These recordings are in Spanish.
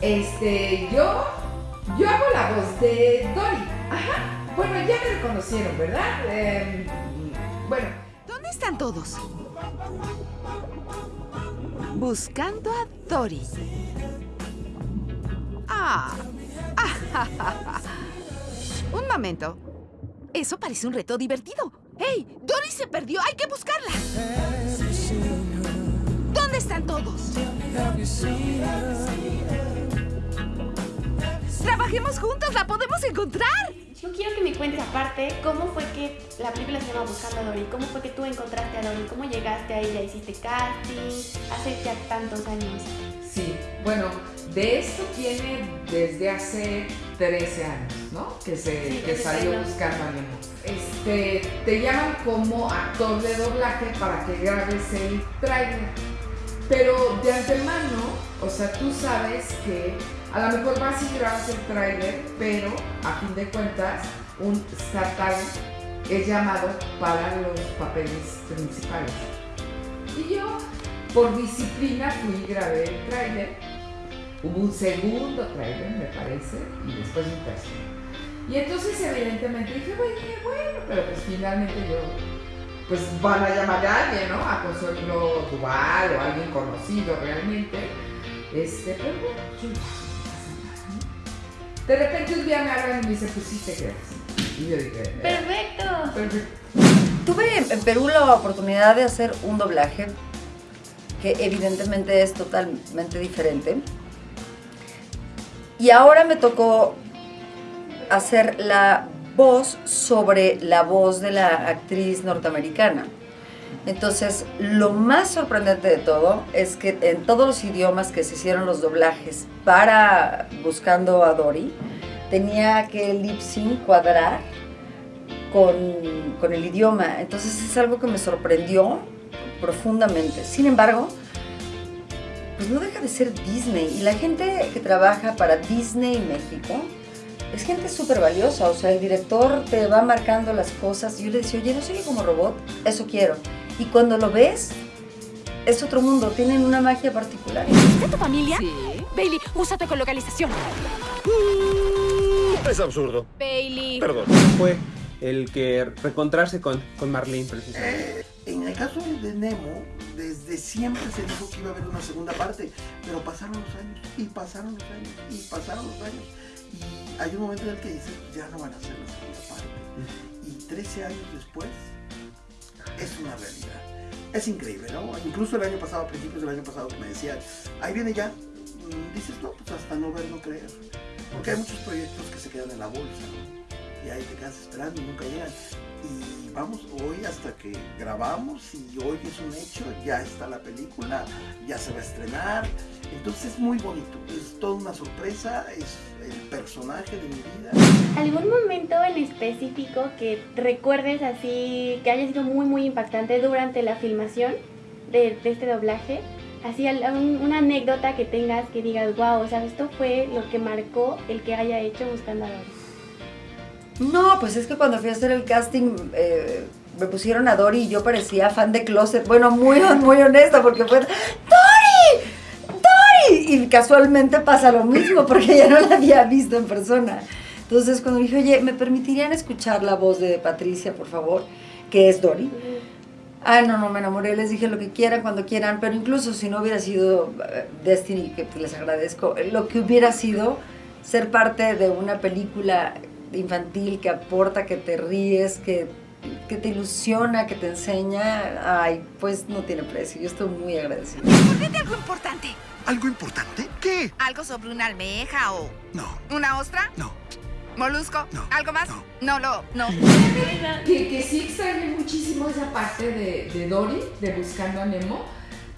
este, yo, yo hago la voz de Dory. Ajá. Bueno, ya me reconocieron, ¿verdad? Em, bueno. ¿Dónde están todos? Buscando a Dory. Ah. Un momento. Eso parece un reto divertido. ¡Hey! ¡Dory se perdió! ¡Hay que buscarla! ¿Dónde están todos? ¡Trabajemos juntos! ¡La podemos encontrar! Yo quiero que me cuentes aparte cómo fue que la película se llama Buscando a Dory. ¿Cómo fue que tú encontraste a Dory? ¿Cómo llegaste a ella? ¿Hiciste casting? Hace ya tantos años. Sí, bueno, de esto tiene desde hace 13 años, ¿no? Que, se, que salió buscando a Nemo. Este, te llaman como actor de doblaje para que grabes el trailer. Pero de antemano, o sea, tú sabes que a lo mejor vas y grabas el trailer, pero a fin de cuentas, un Talent es llamado para los papeles principales. Y yo, por disciplina, fui y grabé el trailer Hubo un segundo trailer, me parece, y después un tercero. Y entonces evidentemente dije, bueno, pero pues finalmente yo, pues van a llamar a alguien, ¿no? A Consuelo Duval o a alguien conocido realmente. Este, pero bueno, De repente un día me hablan y me dicen, pues sí te quedas. Y yo dije, perfecto. Perfecto. Tuve en Perú la oportunidad de hacer un doblaje que evidentemente es totalmente diferente y ahora me tocó hacer la voz sobre la voz de la actriz norteamericana. Entonces, lo más sorprendente de todo es que en todos los idiomas que se hicieron los doblajes para Buscando a Dory, tenía que el lip sync cuadrar con, con el idioma. Entonces, es algo que me sorprendió profundamente. Sin embargo, pues no deja de ser Disney. Y la gente que trabaja para Disney México es gente súper valiosa. O sea, el director te va marcando las cosas. Yo le decía, oye, no soy como robot, eso quiero. Y cuando lo ves, es otro mundo, tienen una magia particular. ¿Es tu familia? Sí. Bailey, usa tu localización. Es absurdo. Bailey. Perdón. Fue el que reencontrarse con, con Marlene, precisamente. Eh, en el caso de Nemo, desde siempre se dijo que iba a haber una segunda parte, pero pasaron los años, y pasaron los años, y pasaron los años. Y hay un momento en el que dice, ya no van a hacer la segunda parte. Y 13 años después, es una realidad. Es increíble, ¿no? Incluso el año pasado, a principios del año pasado, que me decían, ahí viene ya, mm, dices, no, pues hasta no ver, no creer. Porque hay muchos proyectos que se quedan en la bolsa, ¿no? Y ahí te quedas esperando y nunca llegan y vamos hoy hasta que grabamos y hoy es un hecho, ya está la película, ya se va a estrenar, entonces es muy bonito, es toda una sorpresa, es el personaje de mi vida. ¿Algún momento en específico que recuerdes así, que haya sido muy muy impactante durante la filmación de, este doblaje? Así una anécdota que tengas que digas, wow, o sea, esto fue lo que marcó el que haya hecho Buscando a Doris. No, pues es que cuando fui a hacer el casting eh, me pusieron a Dory y yo parecía fan de Closet. Bueno, muy, muy honesta porque fue ¡Dory! ¡Dory! Y casualmente pasa lo mismo porque ya no la había visto en persona. Entonces cuando dije, oye, ¿me permitirían escuchar la voz de Patricia, por favor? Que es Dory. Ah, no, no, me enamoré, les dije lo que quieran, cuando quieran, pero incluso si no hubiera sido eh, Destiny, que les agradezco, lo que hubiera sido ser parte de una película infantil que aporta, que te ríes, que, que te ilusiona, que te enseña, ay, pues no tiene precio. Yo estoy muy agradecida. Algo importante. ¿Algo importante? ¿Qué? ¿Algo sobre una almeja o...? No. ¿Una ostra? No. ¿Molusco? No. ¿Algo más? No. No, no, Que, que sí extrañé muchísimo esa parte de, de Dory, de Buscando a Nemo,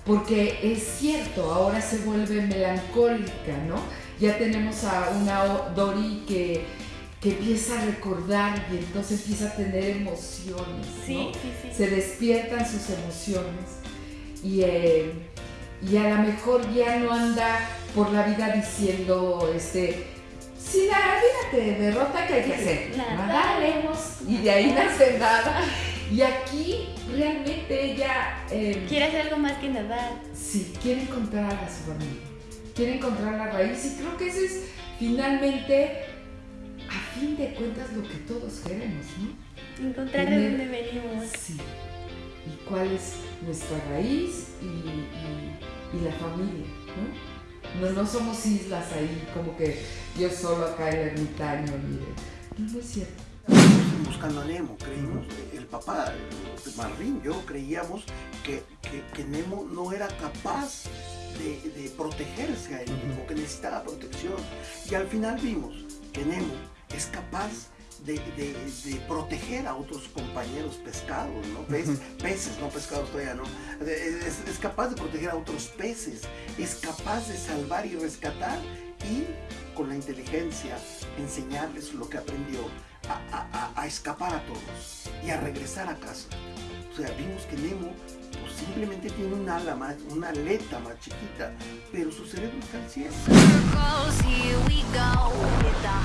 porque es cierto, ahora se vuelve melancólica, ¿no? Ya tenemos a una Dory que que empieza a recordar y entonces empieza a tener emociones. Sí, sí, sí. Se despiertan sus emociones y, eh, y a lo mejor ya no anda por la vida diciendo, este, si la vida te derrota, ¿qué hay que hacer? Nadaremos. Y de ahí nace nada. Y aquí realmente ella... Eh, quiere hacer algo más que nadar. Sí, quiere encontrar a su familia. quiere encontrar la raíz y creo que ese es finalmente, fin de cuentas, lo que todos queremos, ¿no? Encontrar de dónde venimos. Sí. Y cuál es nuestra raíz y, y- y la familia, ¿no? ¿no? No somos islas ahí, como que yo solo acá el ermitaño, mire. No, no es cierto. buscando a Nemo, creímos, el papá, Marvin, yo creíamos que, que- que Nemo no era capaz de, de protegerse a él mismo, que necesitaba protección. Y al final vimos que Nemo es capaz de, de- de proteger a otros compañeros pescados, ¿no? Pez- peces, no pescados todavía, ¿no? Es, es capaz de proteger a otros peces, es capaz de salvar y rescatar y con la inteligencia enseñarles lo que aprendió a, a- a- escapar a todos y a regresar a casa. O sea, vimos que Nemo simplemente tiene un ala más, una aleta más chiquita, pero su cerebro está al cielo.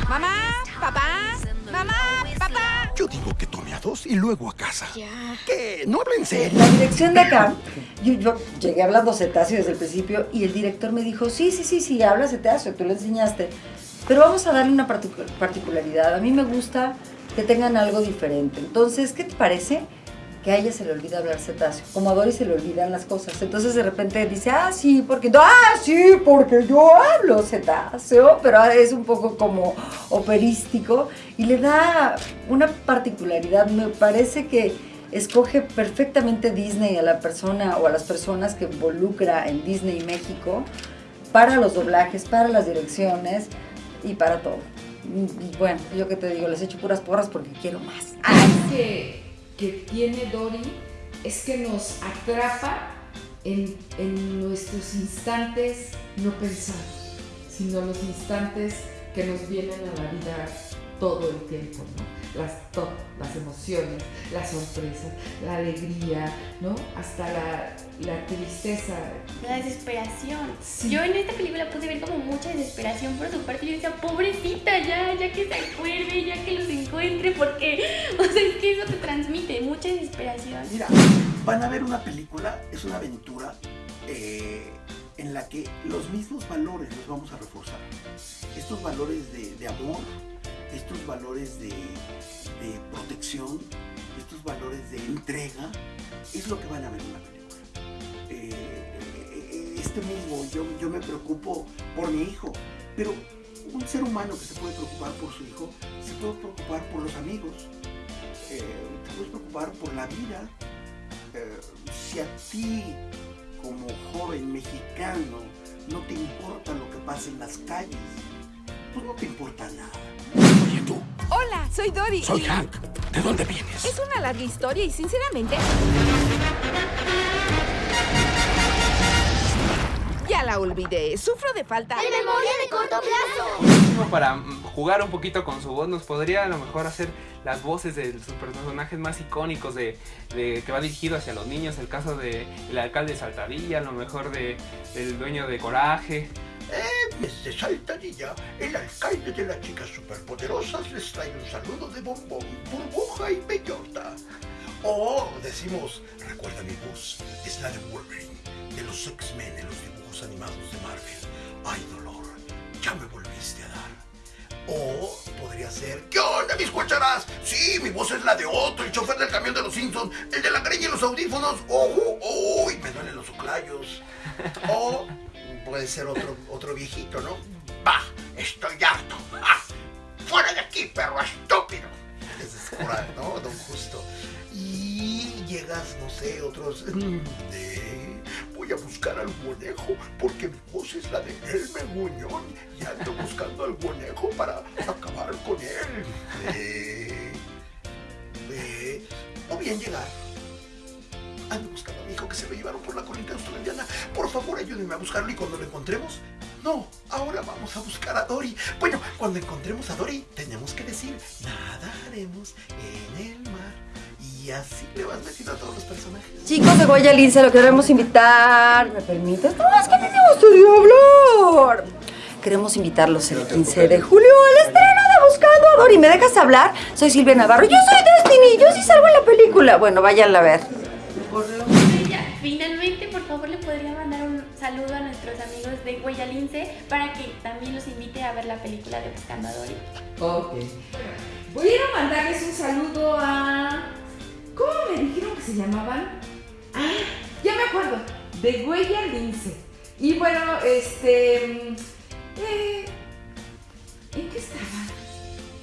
Mamá, papá, mamá, papá. Yo digo que tome a dos y luego a casa. ¿Qué? No habla en serio. La dirección de acá, yo, yo llegué hablando cetáceo desde el principio y el director me dijo, sí, sí, sí, sí, habla cetáceo, tú le enseñaste, pero vamos a darle una particu- particularidad. A mí me gusta que tengan algo diferente. Entonces, ¿qué te parece? Que a ella se le olvida hablar cetáceo, como a Dory se le olvidan las cosas. Entonces de repente dice, ah, sí, porque, ah, sí, porque yo hablo cetáceo, pero es un poco como operístico y le da una particularidad. Me parece que escoge perfectamente Disney a la persona o a las personas que involucra en Disney México para los doblajes, para las direcciones y para todo. Y bueno, yo que te digo, les echo puras porras porque quiero más. Algo que, que tiene Dory es que nos atrapa en, en nuestros instantes no pensados, sino los instantes que nos vienen a la vida todo el tiempo. Las, to- las emociones, las sorpresas, la alegría, ¿no? Hasta la, la tristeza. La desesperación. Sí. Yo en esta película pude ver como mucha desesperación por su parte. Yo decía, pobrecita, ya, ya que se acuerde, ya que los encuentre, porque, o sea, es que eso te transmite mucha desesperación. Mira, van a ver una película, es una aventura eh, en la que los mismos valores los vamos a reforzar. Estos valores de, de amor, estos valores de, protección, estos valores de entrega, es lo que van a ver en la película. Eh, eh, este mismo, yo, yo me preocupo por mi hijo, pero un ser humano que se puede preocupar por su hijo, se puede preocupar por los amigos, eh, te puedes preocupar por la vida. Eh, si a ti, como joven mexicano, no te importa lo que pasa en las calles, pues no te importa nada. Hola, soy Dory. soy y- Hank. ¿De dónde vienes? Es una larga historia y sinceramente... Ya la olvidé. Sufro de falta... ¡En memoria de corto plazo! Para mm, jugar un poquito con su voz, nos podría a lo mejor hacer las voces de sus personajes más icónicos de, de- que va dirigido hacia los niños, el caso de el alcalde de Saltadilla, a lo mejor de, del dueño de Coraje. Desde Saltadilla, el alcalde de las chicas superpoderosas les trae un saludo de bombón, burbuja y bellota. O decimos, recuerda mi voz, es la de Wolverine, de los X-Men en los dibujos animados de Marvel. Ay, dolor, ya me volviste a dar. O podría ser, ¿qué onda, mis cucharas? Sí, mi voz es la de Otto, el chofer del camión de los Simpsons, el de la greña y los audífonos. ¡Ojo! ¡Uy! Me duelen los oclayos. O puede ser otro, otro viejito, ¿no? ¡Bah! Estoy harto. ¡Ah! ¡Fuera de aquí, perro estúpido! Es Cora, ¿no? Don Justo. Y llegas, no sé, otros de... Voy a buscar al conejo porque mi voz es la de Elmer Muñón y ando buscando al conejo para acabar con él. De- O bien llegar Ando buscando que se lo llevaron por la colina australiana. Por favor, ayúdenme a buscarlo y cuando lo encontremos. No, ahora vamos a buscar a Dory. Bueno, cuando encontremos a Dory, tenemos que decir, nadaremos en el mar. Y así le vas metiendo a todos los personajes. Chicos de Lince, lo queremos invitar. ¿Me permites? No, es que me gustaría hablar. Queremos invitarlos el 15 de julio al estreno de Buscando a Dory. ¿Me dejas hablar? Soy Silvia Navarro. Yo soy Destiny. Yo sí salgo en la película. Bueno, váyanla a ver. Saludo a nuestros amigos de Huella Lince para que también los invite a ver la película de Buscando a Dory. Ok. Voy a ir a mandarles un saludo a. ¿Cómo me dijeron que se llamaban? Ah, ya me acuerdo. De Huella Lince. Y bueno, este. mm, eh, ¿En qué estaba?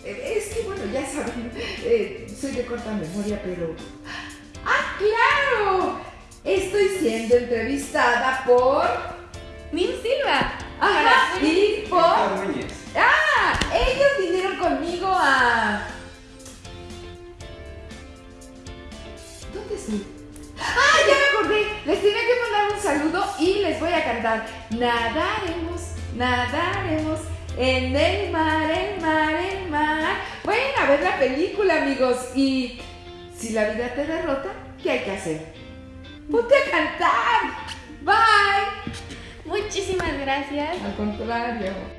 Eh, Es que bueno, ya saben, eh, soy de corta memoria, pero. ¡Ah, claro! Estoy siendo entrevistada por. Nim Silva. Ajá, y por. ¡Ah! Ellos vinieron conmigo a. ¿Dónde estoy? ¡Ah! Ya me acordé. Les tenía que mandar un saludo y les voy a cantar. Nadaremos, nadaremos en el mar, el mar, el mar. Vayan a ver la película, amigos. Y si la vida te derrota, ¿qué hay que hacer? ¡Ponte a cantar! ¡Bye! Muchísimas gracias. Al contrario.